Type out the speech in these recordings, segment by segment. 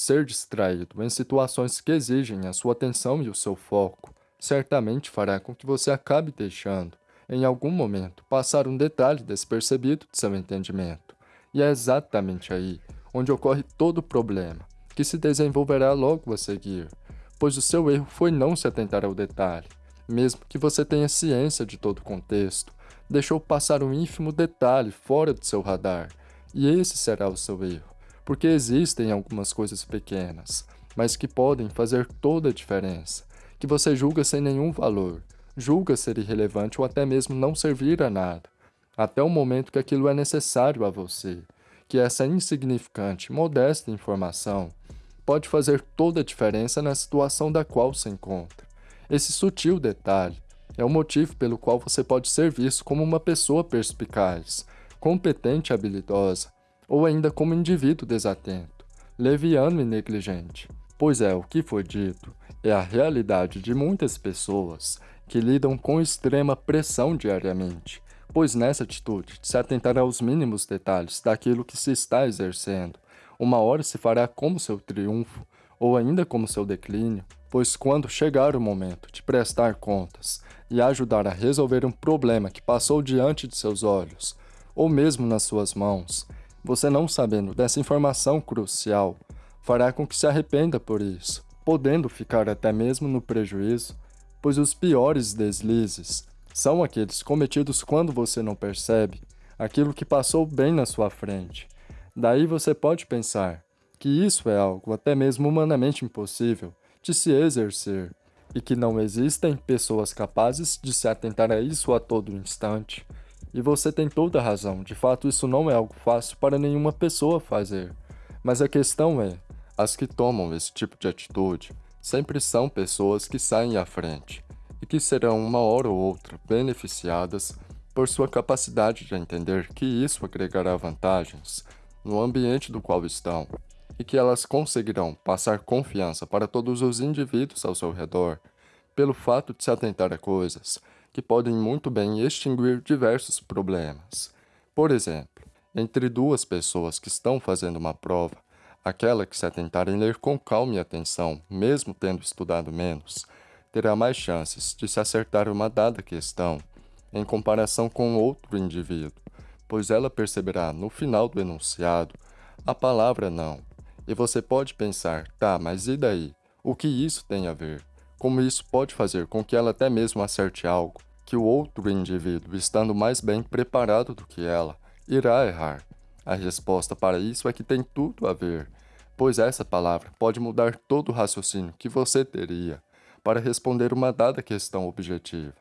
Ser distraído em situações que exigem a sua atenção e o seu foco certamente fará com que você acabe deixando, em algum momento, passar um detalhe despercebido de seu entendimento. E é exatamente aí onde ocorre todo o problema, que se desenvolverá logo a seguir, pois o seu erro foi não se atentar ao detalhe, mesmo que você tenha ciência de todo o contexto, deixou passar um ínfimo detalhe fora do seu radar, e esse será o seu erro, porque existem algumas coisas pequenas, mas que podem fazer toda a diferença, que você julga sem nenhum valor, julga ser irrelevante ou até mesmo não servir a nada, até o momento que aquilo é necessário a você, que essa insignificante, modesta informação pode fazer toda a diferença na situação da qual se encontra. Esse sutil detalhe é o motivo pelo qual você pode ser visto como uma pessoa perspicaz, competente e habilidosa, ou ainda como indivíduo desatento, leviano e negligente. Pois é, o que foi dito é a realidade de muitas pessoas que lidam com extrema pressão diariamente, pois nessa atitude de se atentar aos mínimos detalhes daquilo que se está exercendo, uma hora se fará como seu triunfo, ou ainda como seu declínio, pois quando chegar o momento de prestar contas e ajudar a resolver um problema que passou diante de seus olhos, ou mesmo nas suas mãos, você não sabendo dessa informação crucial, fará com que se arrependa por isso, podendo ficar até mesmo no prejuízo, pois os piores deslizes são aqueles cometidos quando você não percebe aquilo que passou bem na sua frente. Daí você pode pensar que isso é algo até mesmo humanamente impossível de se exercer e que não existem pessoas capazes de se atentar a isso a todo instante. E você tem toda a razão, de fato isso não é algo fácil para nenhuma pessoa fazer. Mas a questão é, as que tomam esse tipo de atitude sempre são pessoas que saem à frente e que serão uma hora ou outra beneficiadas por sua capacidade de entender que isso agregará vantagens no ambiente do qual estão e que elas conseguirão passar confiança para todos os indivíduos ao seu redor pelo fato de se atentar a coisas que podem muito bem extinguir diversos problemas. Por exemplo, entre duas pessoas que estão fazendo uma prova, Aquela que se atentar em ler com calma e atenção, mesmo tendo estudado menos, terá mais chances de se acertar uma dada questão em comparação com outro indivíduo, pois ela perceberá no final do enunciado a palavra não. E você pode pensar, tá, mas e daí? O que isso tem a ver? Como isso pode fazer com que ela até mesmo acerte algo que o outro indivíduo, estando mais bem preparado do que ela, irá errar? A resposta para isso é que tem tudo a ver, pois essa palavra pode mudar todo o raciocínio que você teria para responder uma dada questão objetiva.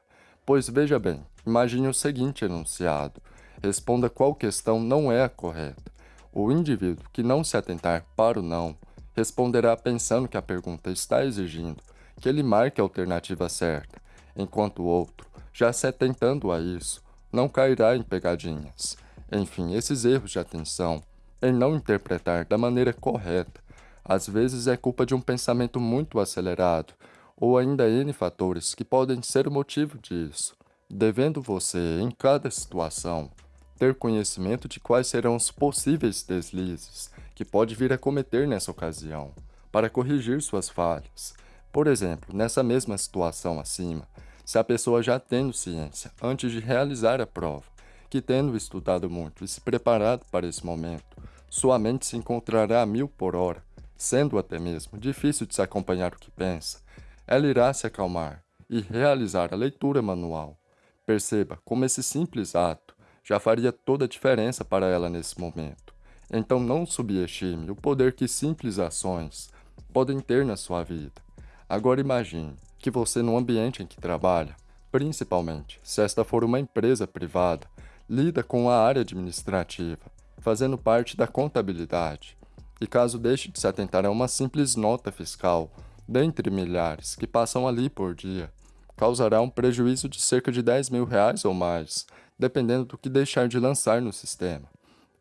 Pois veja bem, imagine o seguinte enunciado. Responda qual questão não é a correta. O indivíduo que não se atentar para o não responderá pensando que a pergunta está exigindo que ele marque a alternativa certa, enquanto o outro, já se atentando a isso, não cairá em pegadinhas. Enfim, esses erros de atenção, em não interpretar da maneira correta, às vezes é culpa de um pensamento muito acelerado, ou ainda N fatores que podem ser o motivo disso, devendo você, em cada situação, ter conhecimento de quais serão os possíveis deslizes que pode vir a cometer nessa ocasião, para corrigir suas falhas. Por exemplo, nessa mesma situação acima, se a pessoa já tendo ciência antes de realizar a prova, que tendo estudado muito e se preparado para esse momento, sua mente se encontrará a mil por hora, sendo até mesmo difícil de se acompanhar o que pensa, ela irá se acalmar e realizar a leitura manual. Perceba como esse simples ato já faria toda a diferença para ela nesse momento. Então não subestime o poder que simples ações podem ter na sua vida. Agora imagine que você no ambiente em que trabalha, principalmente se esta for uma empresa privada, lida com a área administrativa, fazendo parte da contabilidade, e caso deixe de se atentar a uma simples nota fiscal, dentre milhares que passam ali por dia, causará um prejuízo de cerca de 10 mil reais ou mais, dependendo do que deixar de lançar no sistema.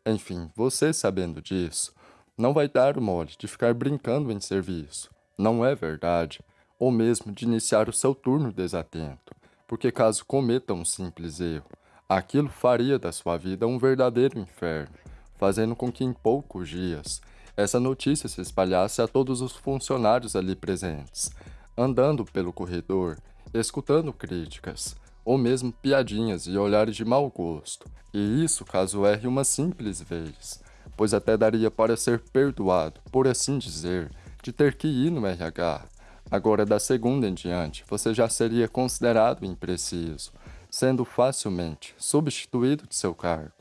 Enfim, você sabendo disso, não vai dar o mole de ficar brincando em serviço, não é verdade, ou mesmo de iniciar o seu turno desatento, porque caso cometa um simples erro, Aquilo faria da sua vida um verdadeiro inferno, fazendo com que em poucos dias essa notícia se espalhasse a todos os funcionários ali presentes, andando pelo corredor, escutando críticas, ou mesmo piadinhas e olhares de mau gosto, e isso caso erre uma simples vez, pois até daria para ser perdoado, por assim dizer, de ter que ir no RH. Agora, da segunda em diante, você já seria considerado impreciso, sendo facilmente substituído de seu cargo.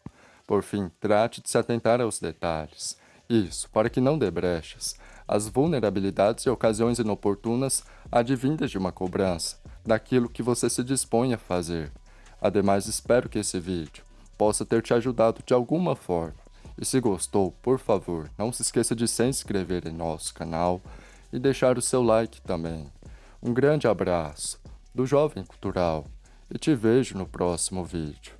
Por fim, trate de se atentar aos detalhes. Isso, para que não dê brechas, as vulnerabilidades e ocasiões inoportunas advindas de uma cobrança, daquilo que você se dispõe a fazer. Ademais, espero que esse vídeo possa ter te ajudado de alguma forma. E se gostou, por favor, não se esqueça de se inscrever em nosso canal e deixar o seu like também. Um grande abraço do Jovem Cultural e te vejo no próximo vídeo.